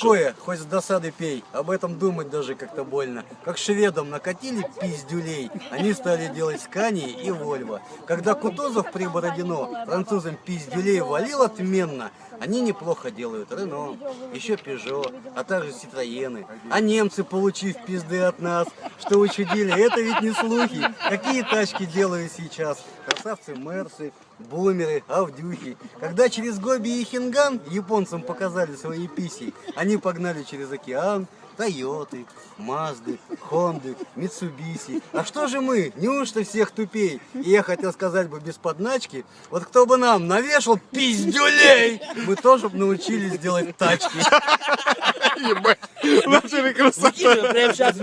Кое, хоть с досады пей, об этом думать даже как-то больно. Как шведам накатили пиздюлей, они стали делать Скани и Вольво. Когда Кутузов при Бородино французам пиздюлей валил отменно, они неплохо делают Рено, еще Пежо, а также Ситроены. А немцы, получив пизды от нас, что учудили, это ведь не слухи. Какие тачки делают сейчас? Красавцы Мерсы, бумеры, авдюхи. Когда через Гоби и Хинган японцам показали свои писи, они погнали через океан, Тойоты, Мазды, Хонды, Митсубиси. А что же мы? Неужто всех тупей? И я хотел сказать бы без подначки, вот кто бы нам навешал пиздюлей, мы тоже бы научились делать тачки. Ебать, натуре красота. Прямо сейчас